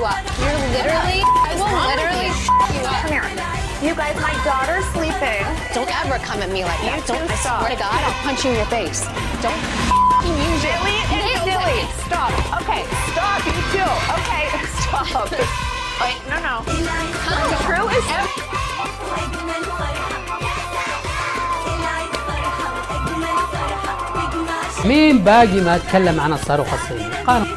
you up. You're literally, I will literally you up. Come here. You guys, my daughter's sleeping. Don't ever come at me like that. You don't, I swear to God, I'll punch you in your face. Don't use it. Really? and silly. Stop. Okay, stop, you too. Okay, stop. Wait, no, no. The crew is... مين باقي ما اتكلم عن الصاروخ الصيني؟ قانون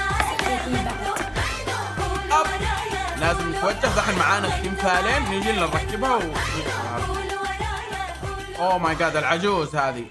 لازم نتوجه. دحين معانا تيم فالين نجي نركبها و اوه ماي جاد العجوز هذه.